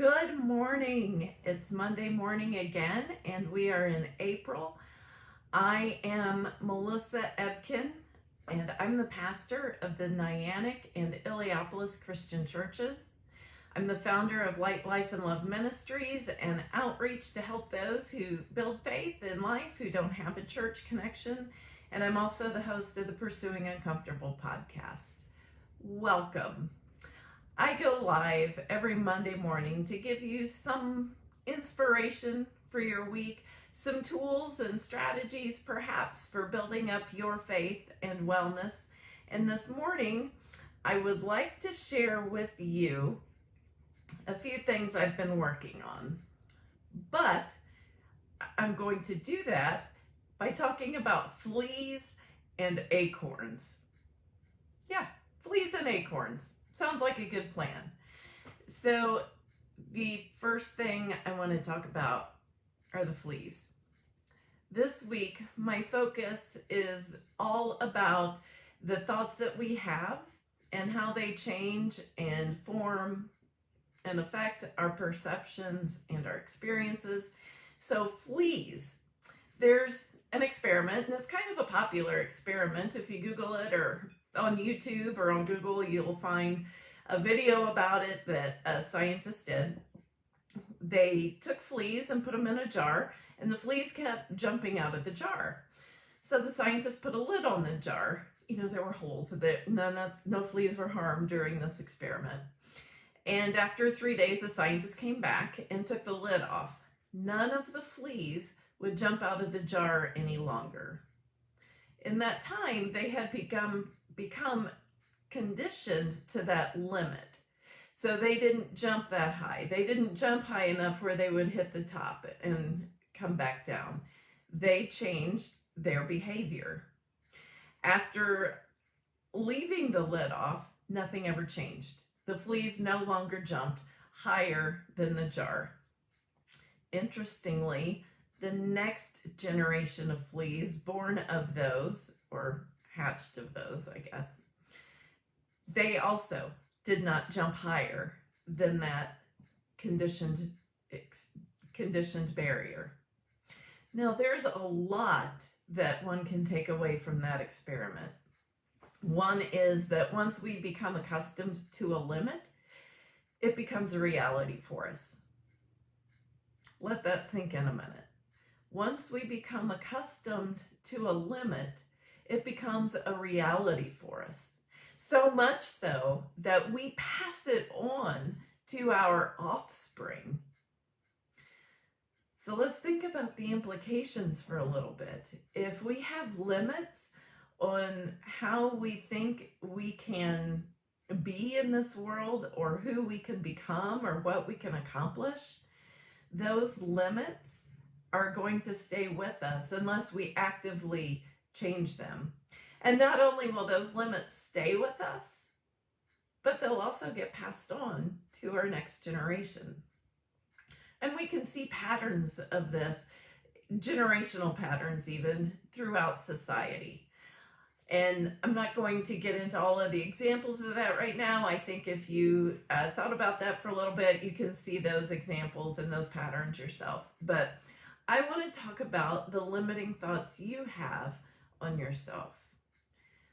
Good morning. It's Monday morning again, and we are in April. I am Melissa Ebken, and I'm the pastor of the Niantic and Illiopolis Christian Churches. I'm the founder of Light, Life, and Love Ministries and outreach to help those who build faith in life who don't have a church connection. And I'm also the host of the Pursuing Uncomfortable podcast. Welcome. I go live every Monday morning to give you some inspiration for your week, some tools and strategies perhaps for building up your faith and wellness. And this morning, I would like to share with you a few things I've been working on. But I'm going to do that by talking about fleas and acorns. Yeah, fleas and acorns. Sounds like a good plan. So the first thing I want to talk about are the fleas. This week, my focus is all about the thoughts that we have and how they change and form and affect our perceptions and our experiences. So fleas, there's an experiment, and it's kind of a popular experiment. If you Google it or on YouTube or on Google, you'll find a video about it that a scientist did. They took fleas and put them in a jar, and the fleas kept jumping out of the jar. So the scientist put a lid on the jar. You know, there were holes that none of no fleas were harmed during this experiment. And after three days, the scientist came back and took the lid off. None of the fleas would jump out of the jar any longer. In that time, they had become become conditioned to that limit. So they didn't jump that high. They didn't jump high enough where they would hit the top and come back down. They changed their behavior. After leaving the lid off, nothing ever changed. The fleas no longer jumped higher than the jar. Interestingly, the next generation of fleas born of those, or hatched of those, I guess, they also did not jump higher than that conditioned conditioned barrier. Now, there's a lot that one can take away from that experiment. One is that once we become accustomed to a limit, it becomes a reality for us. Let that sink in a minute. Once we become accustomed to a limit, it becomes a reality for us. So much so that we pass it on to our offspring. So let's think about the implications for a little bit. If we have limits on how we think we can be in this world or who we can become or what we can accomplish, those limits are going to stay with us unless we actively change them. And not only will those limits stay with us, but they'll also get passed on to our next generation. And we can see patterns of this, generational patterns even, throughout society. And I'm not going to get into all of the examples of that right now. I think if you uh, thought about that for a little bit, you can see those examples and those patterns yourself. But I want to talk about the limiting thoughts you have on yourself.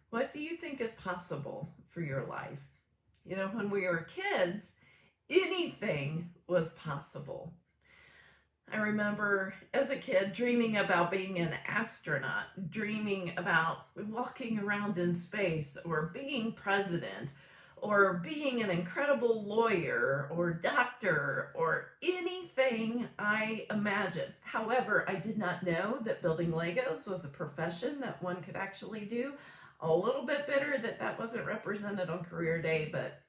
What do you think is possible for your life? You know, when we were kids, anything was possible. I remember as a kid dreaming about being an astronaut, dreaming about walking around in space or being president or being an incredible lawyer or doctor or anything I imagined. However, I did not know that building Legos was a profession that one could actually do. A little bit bitter that that wasn't represented on career day, but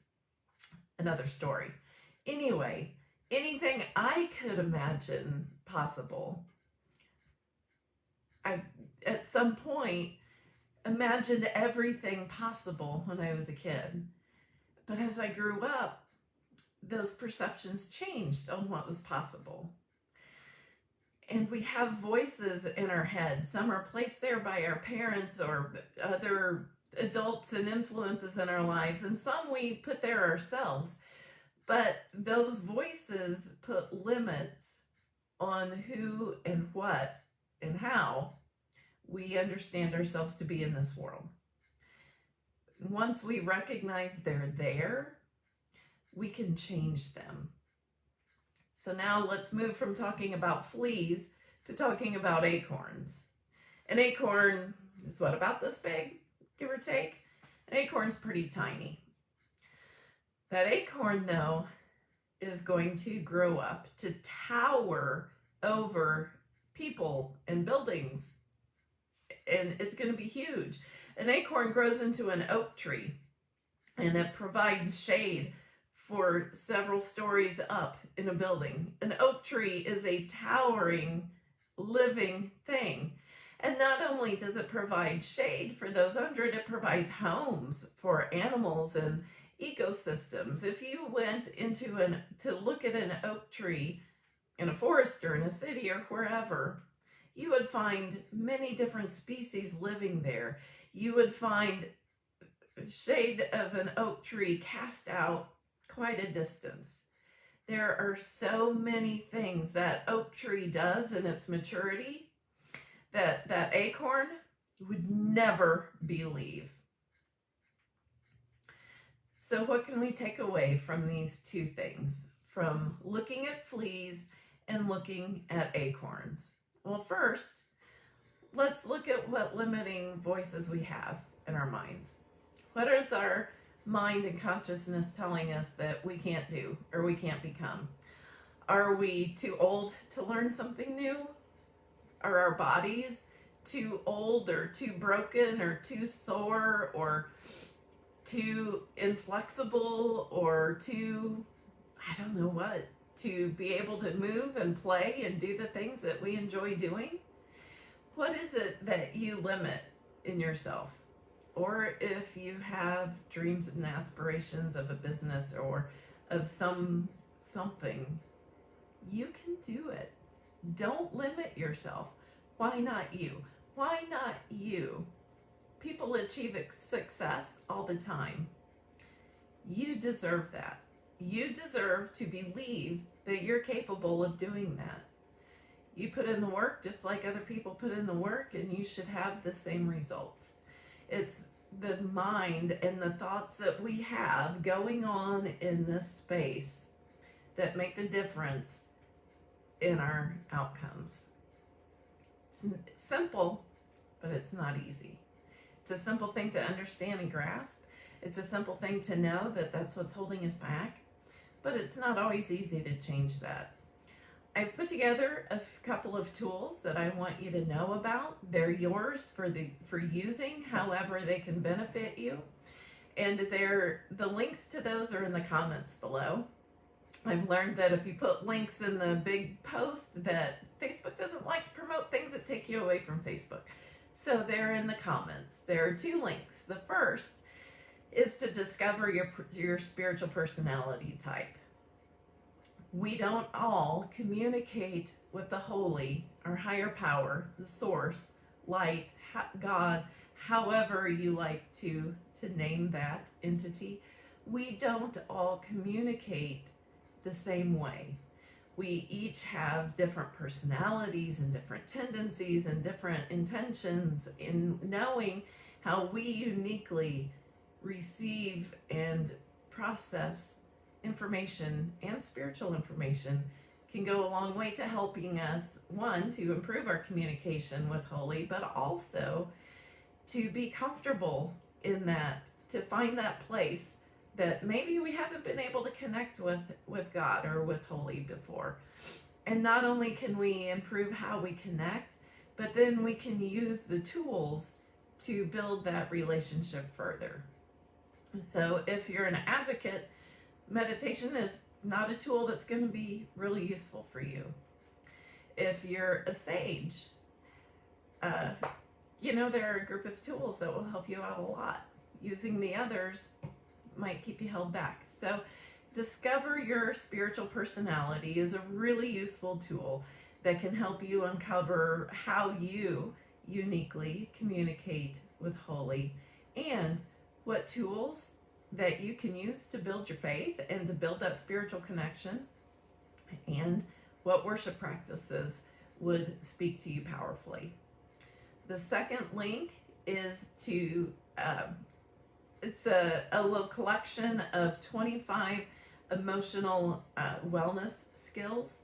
another story. Anyway, anything I could imagine possible. I, at some point, imagined everything possible when I was a kid. But as I grew up, those perceptions changed on what was possible. And we have voices in our head. Some are placed there by our parents or other adults and influences in our lives, and some we put there ourselves But those voices put limits on who and what and how we understand ourselves to be in this world. Once we recognize they're there, we can change them. So now let's move from talking about fleas to talking about acorns. An acorn is what, about this big, give or take? An acorn's pretty tiny. That acorn, though, is going to grow up to tower over people and buildings. And it's going to be huge. An acorn grows into an oak tree and it provides shade for several stories up in a building. An oak tree is a towering, living thing. And not only does it provide shade for those under it, it provides homes for animals and ecosystems. If you went into an to look at an oak tree in a forest or in a city or wherever, you would find many different species living there. You would find shade of an oak tree cast out quite a distance. There are so many things that oak tree does in its maturity that that acorn would never believe. So what can we take away from these two things? From looking at fleas and looking at acorns? Well, first, let's look at what limiting voices we have in our minds. What is our mind and consciousness telling us that we can't do or we can't become? Are we too old to learn something new? Are our bodies too old or too broken or too sore or too inflexible or too, I don't know what, to be able to move and play and do the things that we enjoy doing? What is it that you limit in yourself? Or if you have dreams and aspirations of a business or of some something, you can do it. Don't limit yourself. Why not you? Why not you? People achieve success all the time. You deserve that. You deserve to believe that you're capable of doing that. You put in the work just like other people put in the work, and you should have the same results. It's the mind and the thoughts that we have going on in this space that make the difference in our outcomes. It's simple, but it's not easy. It's a simple thing to understand and grasp. It's a simple thing to know that that's what's holding us back, but it's not always easy to change that. I've put together a couple of tools that I want you to know about. They're yours for the for using, however they can benefit you. And they're the links to those are in the comments below. I've learned that if you put links in the big post that Facebook doesn't like to promote things that take you away from Facebook. So they're in the comments. There are two links. The first is to discover your, your spiritual personality type. We don't all communicate with the holy, our higher power, the source, light, God, however you like to, to name that entity. We don't all communicate the same way we each have different personalities and different tendencies and different intentions in knowing how we uniquely receive and process information and spiritual information can go a long way to helping us one to improve our communication with holy but also to be comfortable in that to find that place that maybe we haven't been able to connect with with God or with holy before. And not only can we improve how we connect, but then we can use the tools to build that relationship further. So if you're an advocate, meditation is not a tool that's going to be really useful for you. If you're a sage, uh, you know, there are a group of tools that will help you out a lot. Using the others might keep you held back. So discover your spiritual personality is a really useful tool that can help you uncover how you uniquely communicate with Holy and what tools that you can use to build your faith and to build that spiritual connection, and what worship practices would speak to you powerfully. The second link is to um, it's a, a little collection of 25 emotional uh, wellness skills.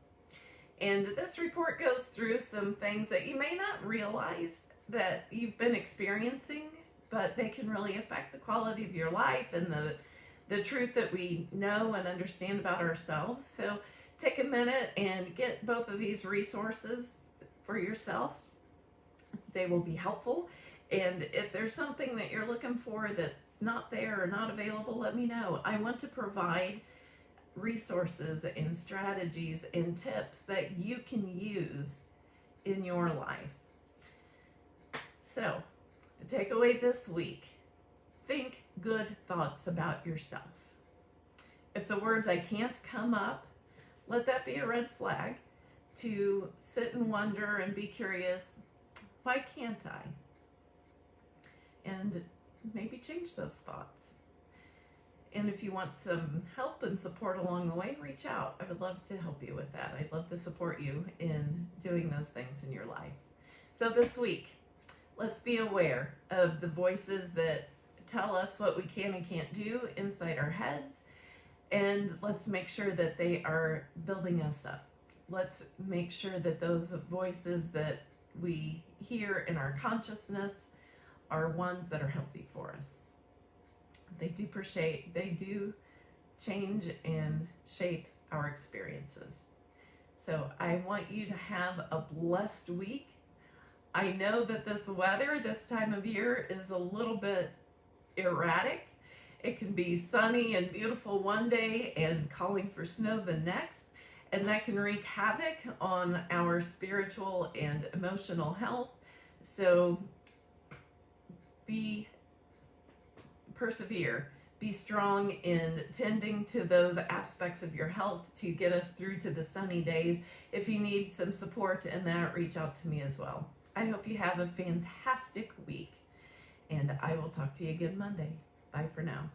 And this report goes through some things that you may not realize that you've been experiencing, but they can really affect the quality of your life and the the truth that we know and understand about ourselves. So take a minute and get both of these resources for yourself. They will be helpful. And if there's something that you're looking for that's not there or not available, let me know. I want to provide resources and strategies and tips that you can use in your life. So, takeaway this week think good thoughts about yourself. If the words I can't come up, let that be a red flag to sit and wonder and be curious why can't I? And maybe change those thoughts. And if you want some help and support along the way, reach out. I would love to help you with that. I'd love to support you in doing those things in your life. So this week, let's be aware of the voices that tell us what we can and can't do inside our heads. And let's make sure that they are building us up. Let's make sure that those voices that we hear in our consciousness are ones that are healthy for us. They do shape, they do change and shape our experiences. So I want you to have a blessed week. I know that this weather this time of year is a little bit erratic. It can be sunny and beautiful one day and calling for snow the next, and that can wreak havoc on our spiritual and emotional health. So be persevere. Be strong in tending to those aspects of your health to get us through to the sunny days. If you need some support in that, reach out to me as well. I hope you have a fantastic week, and I will talk to you again Monday. Bye for now.